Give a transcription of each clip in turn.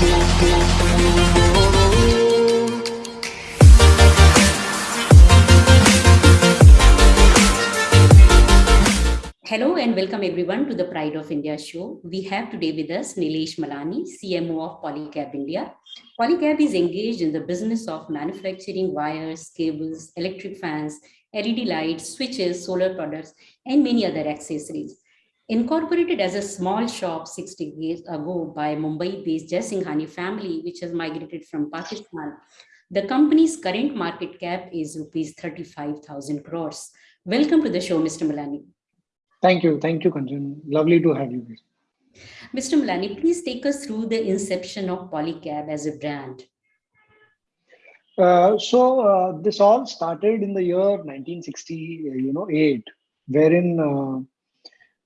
Hello and welcome everyone to the Pride of India show. We have today with us Nilesh Malani, CMO of Polycab India. Polycab is engaged in the business of manufacturing wires, cables, electric fans, LED lights, switches, solar products, and many other accessories. Incorporated as a small shop 60 years ago by Mumbai-based Jaisinghani family, which has migrated from Pakistan, the company's current market cap is rupees 35,000 crores. Welcome to the show, Mr. Malani. Thank you. Thank you, Kanchan. Lovely to have you here. Mr. Malani, please take us through the inception of Polycab as a brand. Uh, so uh, this all started in the year 1960, you know, eight, wherein uh, uh,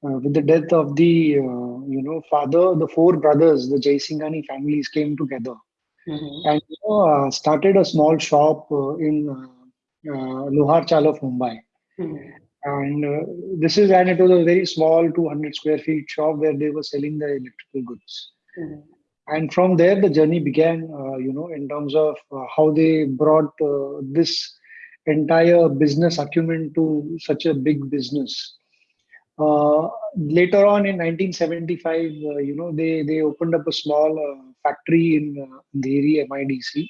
with the death of the, uh, you know, father, the four brothers, the Jaisinghani families came together mm -hmm. and you know, uh, started a small shop in Lohar Chawl of Mumbai. Mm -hmm. And uh, this is, and it was a very small 200 square feet shop where they were selling the electrical goods. Mm-hmm. And from there, the journey began, uh, you know, in terms of uh, how they brought uh, this entire business acumen to such a big business. Uh, later on in 1975, uh, you know, they, they opened up a small factory in, the area MIDC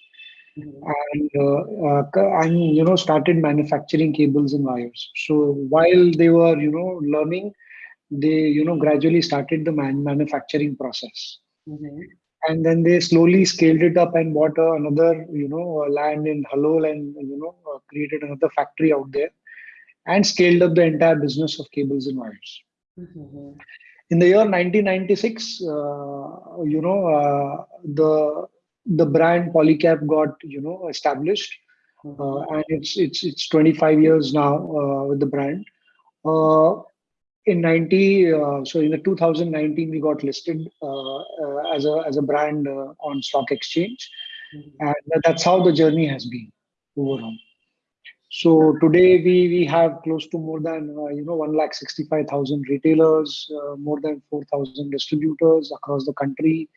and uh, uh, and you know started manufacturing cables and wires. So while they were you know learning they you know gradually started the man manufacturing process. Mm-hmm. and then they slowly scaled it up and bought uh, another you know land in Halol and you know uh, created another factory out there and scaled up the entire business of cables and wires mm-hmm. in the year 1996 uh, you know uh, the the brand Polycab got you know established, mm-hmm. uh, and it's it's it's 25 years now uh, with the brand. Uh, in 90, uh, so in the 2019 we got listed uh, uh, as a as a brand on stock exchange, mm-hmm. and that's how the journey has been overall. So today we we have close to more than you know one lakh sixty five thousand retailers, more than four thousand distributors across the country.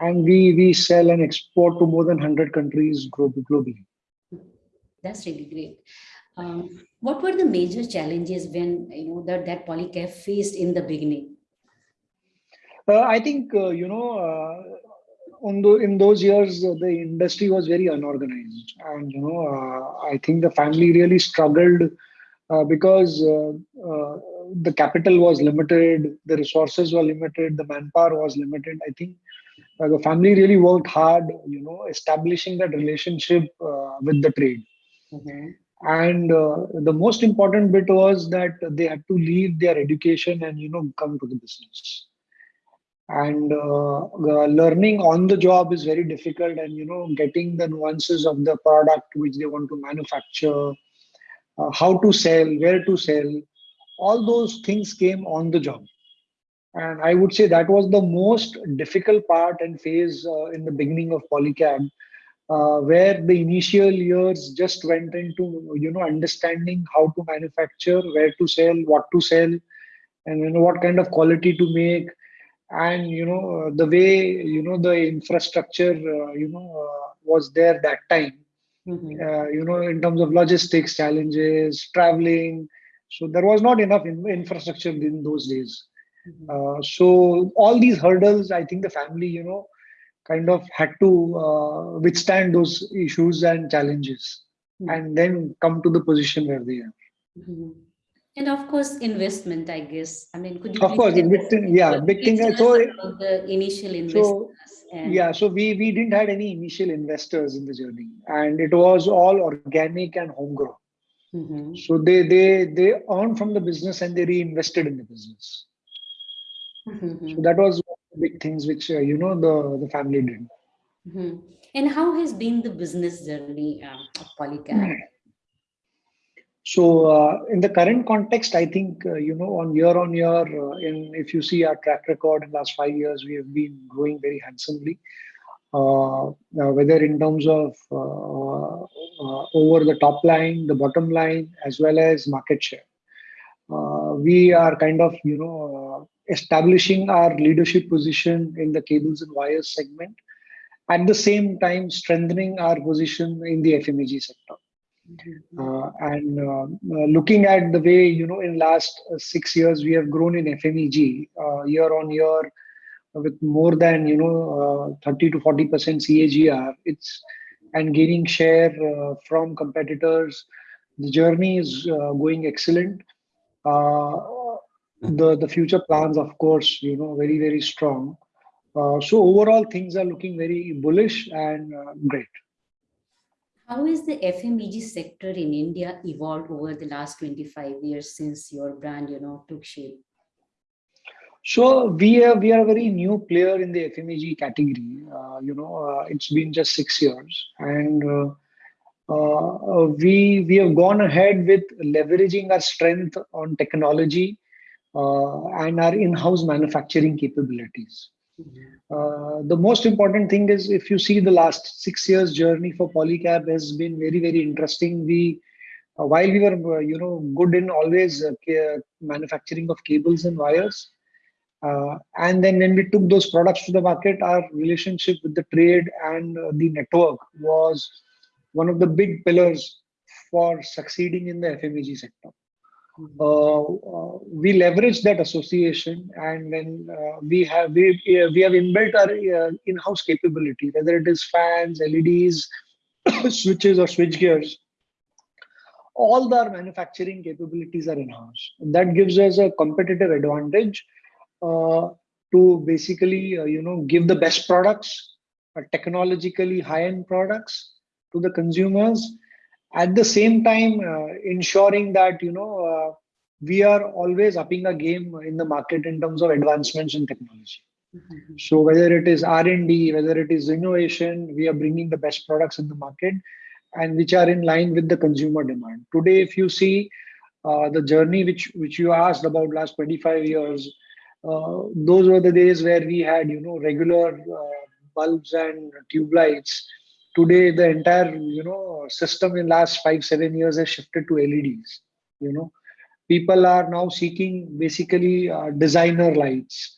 And we we sell and export to more than 100 countries globally. That's really great. Um, what were the major challenges when you know that that polycab faced in the beginning? Uh, i think uh, you know uh, the, in those years uh, the industry was very unorganized and you know uh, i think the family really struggled uh, because the capital was limited the resources were limited the manpower was limited i think uh, the family really worked hard, you know, establishing that relationship uh, with the trade. Mm-hmm. And uh, the most important bit was that they had to leave their education and, you know, come to the business. And uh, learning on the job is very difficult, and you know, getting the nuances of the product which they want to manufacture, uh, how to sell, where to sell, all those things came on the job. And I would say that was the most difficult part and phase uh, in the beginning of Polycab, uh, where the initial years just went into you know understanding how to manufacture, where to sell, what to sell, and you know what kind of quality to make, and you know uh, the way you know the infrastructure uh, you know uh, was there that time. Mm-hmm. Uh, you know, in terms of logistics challenges, traveling, so there was not enough in infrastructure in those days. Mm-hmm. Uh, so all these hurdles, I think the family, you know, kind of had to uh, withstand those issues and challenges, mm-hmm. and then come to the position where they are. Mm-hmm. And of course, investment. I guess. I mean, could you? Of course, investment. Yeah, big thing. So the initial investors. So, yeah, so we we didn't had any initial investors in the journey, and it was all organic and homegrown. Mm-hmm. So they they they earned from the business and they reinvested in the business. Mm-hmm. So that was big things which uh, you know the the family did. Mm-hmm. And how has been the business journey uh, of Polycab? So uh, in the current context, I think uh, you know on year on year, uh, in if you see our track record in the last five years, we have been growing very handsomely. Uh, whether in terms of uh, over the top line, the bottom line, as well as market share, we are kind of you know establishing our leadership position in the cables and wires segment at the same time strengthening our position in the FMEG sector. Uh, and uh, uh, looking at the way you know in last six years we have grown in FMEG uh, year on year with more than you know uh, 30 to 40 percent CAGR. It's and gaining share uh, from competitors. The journey is going excellent. the the future plans, of course, you know, very very strong. so overall, things are looking very bullish and great. How is the FMEG sector in India evolved over the last 25 years since your brand, you know, took shape? So we are we are a very new player in the FMEG category. Uh, you know, uh, it's been just six years, and uh, uh we we have gone ahead with leveraging our strength on technology uh, and our in-house manufacturing capabilities. Uh, the most important thing is if you see the last six years journey for Polycab has been very, very interesting. We, uh, while we were, uh, you know, good in always uh, manufacturing of cables and wires, uh, and then when we took those products to the market, our relationship with the trade and the network was one of the big pillars for succeeding in the FMEG sector. Uh, uh, we leverage that association and then uh, we have we, we have inbuilt our in-house capability whether it is fans leds switches or switch gears. All our manufacturing capabilities are in-house. That gives us a competitive advantage uh, to basically uh, you know give the best products uh, technologically high-end products to the consumers at the same time uh, ensuring that you know uh, we are always upping a game in the market in terms of advancements in technology. Mm-hmm. so whether it is r&d whether it is innovation we are bringing the best products in the market and which are in line with the consumer demand. Today if you see uh, the journey which which you asked about last 25 years uh, those were the days where we had you know regular uh, bulbs and tube lights today the entire you know system in last five seven years has shifted to leds you know. People are now seeking basically uh, designer lights.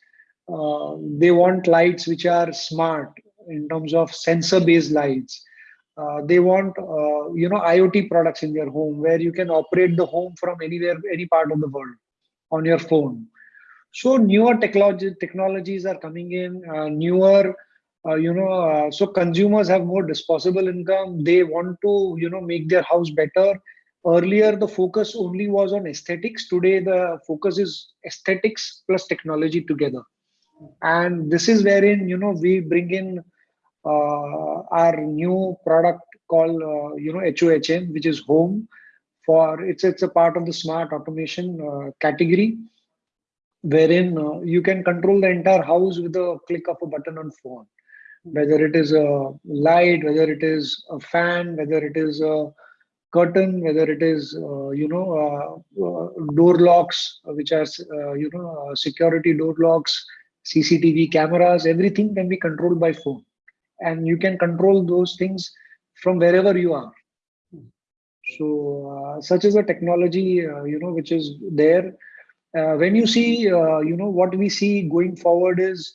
Uh, they want lights which are smart in terms of sensor based lights. Uh, they want uh, you know iot products in their home where you can operate the home from anywhere any part of the world on your phone. So newer technology technologies are coming in uh, newer uh, you know uh, so consumers have more disposable income. They want to you know make their house better. Earlier the focus only was on aesthetics. Today the focus is aesthetics plus technology together. And this is wherein you know we bring in uh, our new product called uh, you know HOHM which is home for it's it's a part of the smart automation uh, category wherein uh, you can control the entire house with a click of a button on phone whether it is a light, whether it is a fan, whether it is a curtain, whether it is uh, you know uh, uh, door locks, which are uh, you know uh, security door locks, CCTV cameras, everything can be controlled by phone, and you can control those things from wherever you are. So uh, such is a technology you know which is there. when you see you know what we see going forward is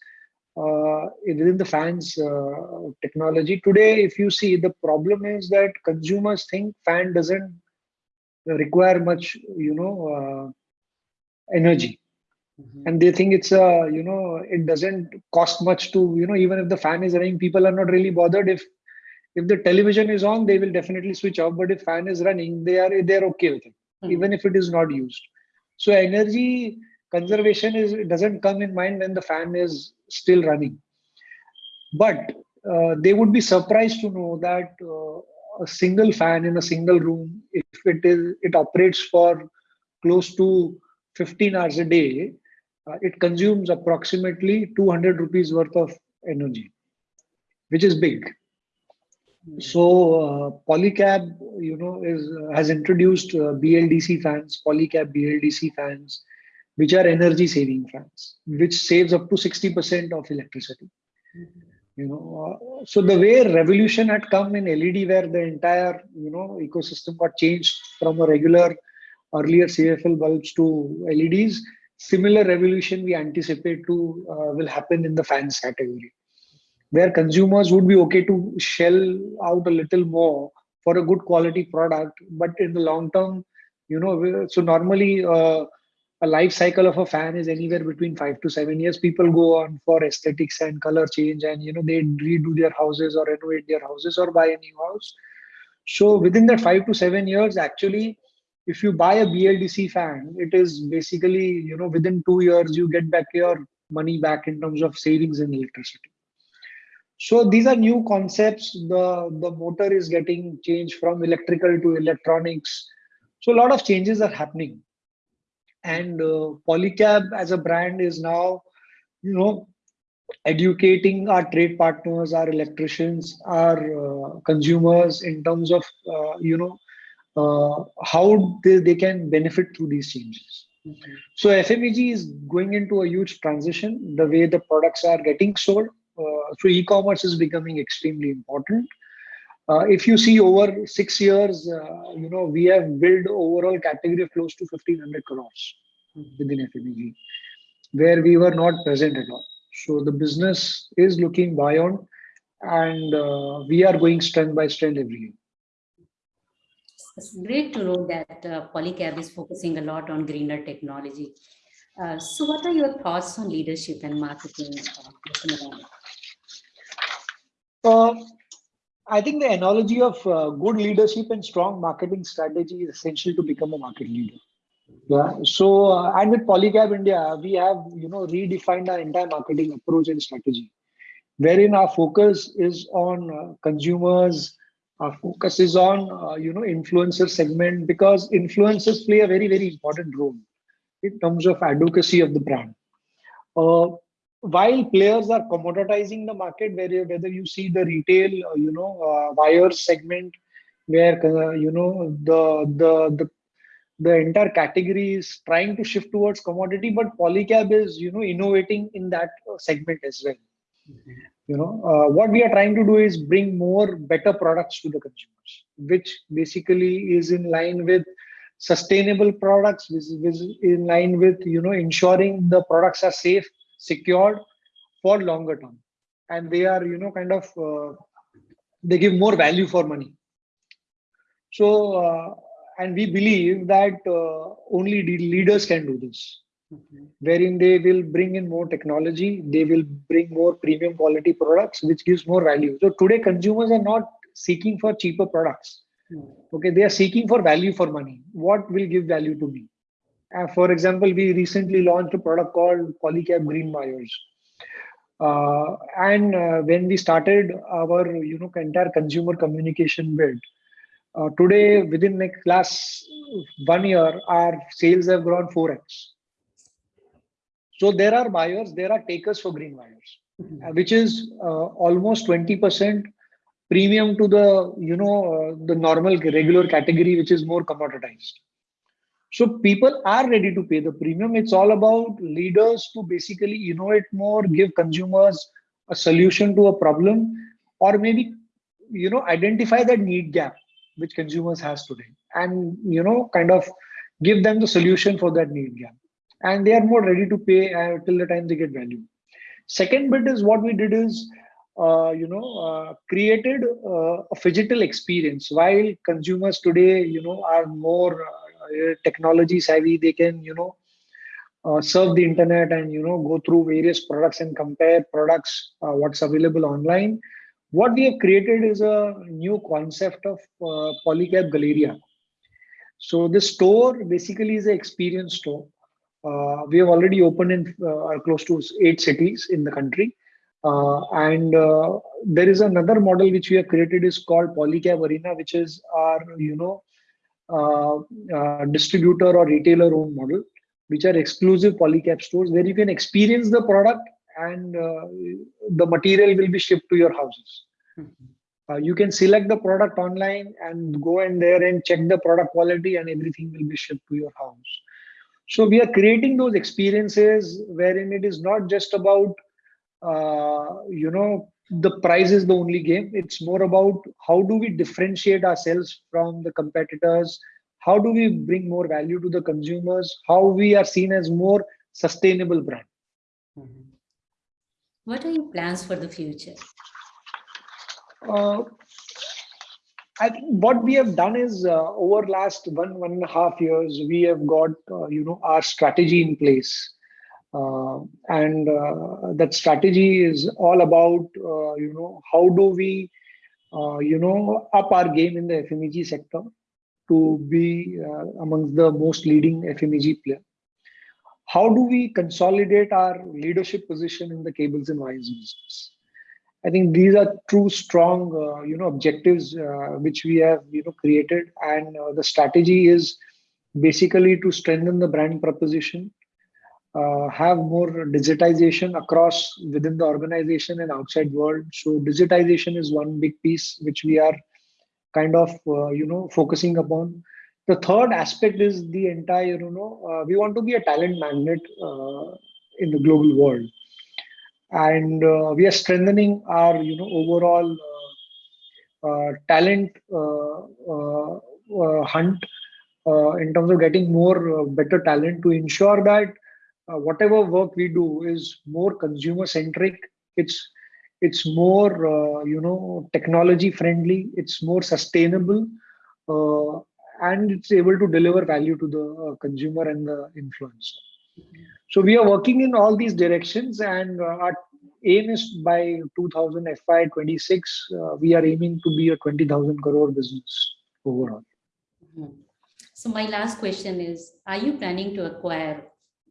uh, within the fans uh, technology. Today, if you see, the problem is that consumers think fan doesn't require much, you know, uh, energy. Mm-hmm. And they think it's a, you know, it doesn't cost much to, you know, even if the fan is running, people are not really bothered. If if the television is on, they will definitely switch off. But if fan is running, they are they're okay with it, mm-hmm. even if it is not used. So energy conservation is doesn't come in mind when the fan is still running. But uh, they would be surprised to know that uh, a single fan in a single room if it is it operates for close to 15 hours a day uh, it consumes approximately 200 rupees worth of energy which is big. So uh, polycab you know is has introduced uh, bldc fans polycab bldc fans which are energy saving fans, which saves up to 60% of electricity. You know, uh, so the way revolution had come in LED, where the entire you know ecosystem got changed from a regular earlier CFL bulbs to LEDs, similar revolution we anticipate to uh, will happen in the fans category. where consumers would be okay to shell out a little more for a good quality product but in the long term you know so normally uh, a life cycle of a fan is anywhere between five to seven years. People go on for aesthetics and color change and you know they redo their houses or renovate their houses or buy a new house. So within that five to seven years actually if you buy a bldc fan it is basically you know within two years you get back your money back in terms of savings in electricity. So these are new concepts. The the motor is getting changed from electrical to electronics. So a lot of changes are happening and uh, polycab as a brand is now you know educating our trade partners our electricians our uh, consumers in terms of uh, you know uh, how they, they can benefit through these changes. Mm -hmm. so fmeg is going into a huge transition. The way the products are getting sold uh, so e-commerce is becoming extremely important uh, if you see over six years uh, you know we have built overall category of close to 1500 crores within fmeg where we were not present at all so the business is looking beyond and uh, we are going strength by strength every year. It's great to know that uh, Polycab is focusing a lot on greener technology. Uh, so what are your thoughts on leadership and marketing? Uh, I think the analogy of uh, good leadership and strong marketing strategy is essential to become a market leader. Yeah. So, uh, and with Polycab India, we have, you know, redefined our entire marketing approach and strategy, wherein our focus is on uh, consumers, our focus is on, uh, you know, influencer segment, because influencers play a very, very important role in terms of advocacy of the brand. Uh, while players are commoditizing the market, whether, whether you see the retail, uh, you know, uh, buyers segment, where, you know, the, the, the the entire category is trying to shift towards commodity but polycab is you know innovating in that uh, segment as well mm -hmm. you know uh, what we are trying to do is bring more better products to the consumers which basically is in line with sustainable products which is in line with you know ensuring the products are safe secured for longer term. And they are you know kind of uh, they give more value for money. So uh, and we believe that uh, only leaders can do this. Mm -hmm. wherein they will bring in more technology they will bring more premium quality products which gives more value. So today consumers are not seeking for cheaper products. Mm -hmm. okay they are seeking for value for money. What will give value to me uh, for example we recently launched a product called Polycab green wires uh, and uh, when we started our you know entire consumer communication build uh, today, within the last one year, our sales have grown 4x. So there are buyers, there are takers for green wires, mm -hmm. uh, which is uh, almost 20% premium to the, you know, the normal regular category, which is more commoditized. So people are ready to pay the premium. It's all about leaders to basically innovate more, give consumers a solution to a problem, or maybe, you know, identify that need gap which consumers has today and you know kind of give them the solution for that need gap. And they are more ready to pay uh, till the time they get value. Second bit is what we did is uh, you know uh, created uh, a phygital experience. While consumers today you know are more uh, technology savvy they can you know uh, serve the internet and you know go through various products and compare products what's available online what we have created is a new concept of uh, Polycab Galleria. So this store basically is an experience store. Uh, we have already opened in uh, close to eight cities in the country. Uh, and uh, there is another model which we have created is called Polycab Arena, which is our, you know, uh, distributor or retailer owned model, which are exclusive Polycab stores where you can experience the product and uh, the material will be shipped to your houses. Mm-hmm. Uh, you can select the product online and go in there and check the product quality and everything will be shipped to your house. So we are creating those experiences wherein it is not just about, uh, you know, the price is the only game. It's more about how do we differentiate ourselves from the competitors? How do we bring more value to the consumers? How we are seen as more sustainable brand. Mm -hmm. What are your plans for the future? Uh, I think what we have done is uh, over last one one and a half years, we have got uh, you know our strategy in place, uh, and uh, that strategy is all about uh, you know how do we uh, you know up our game in the FMEG sector to be uh, amongst the most leading FMEG player. How do we consolidate our leadership position in the cables and wires business? I think these are two strong, uh, you know, objectives which we have, you know, created, and the strategy is basically to strengthen the brand proposition, uh, have more digitization across within the organization and outside world. So digitization is one big piece which we are kind of, uh, you know, focusing upon. The third aspect is the entire, you know, uh, we want to be a talent magnet in the global world and uh, we are strengthening our you know overall uh, uh, talent hunt in terms of getting more better talent to ensure that whatever work we do is more consumer centric it's it's more uh, you know technology friendly it's more sustainable uh, and it's able to deliver value to the uh, consumer and the influencer so we are working in all these directions and uh, our aim is by 2000 FY 26, uh, we are aiming to be a 20,000 crore business overall. Mhm. So my last question is, are you planning to acquire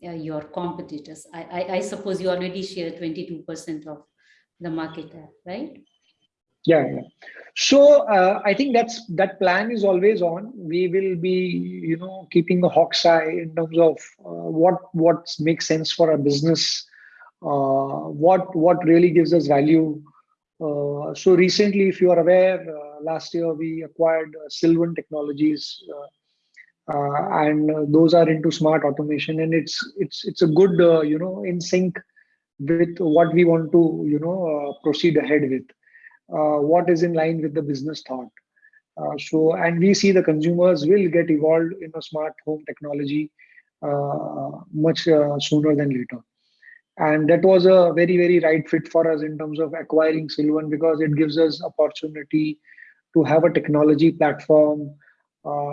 uh, your competitors? I, I, I suppose you already share 22% of the market, right? Yeah, yeah. So uh, I think that's that plan is always on. We will be, you know, keeping a hawk's eye in terms of uh, what what makes sense for our business, uh, what what really gives us value. Uh, so recently, if you are aware, uh, last year we acquired Silvan Technologies, uh, uh, and those are into smart automation, and it's it's it's a good, you know, in sync with what we want to, you know, proceed ahead with. Uh, what is in line with the business thought. Uh, so, and we see the consumers will get evolved in a smart home technology uh, much sooner than later. And that was a very, very right fit for us in terms of acquiring Silvan because it gives us opportunity to have a technology platform uh,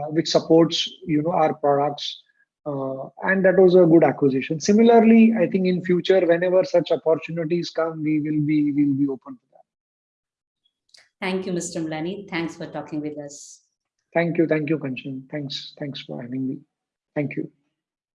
which supports you know our products uh, and that was a good acquisition similarly i think in future whenever such opportunities come we will be will be open to that. Thank you, Mr. Malani. Thanks for talking with us. Thank you. Thank you, Kanchan. Thanks. Thanks for having me. Thank you.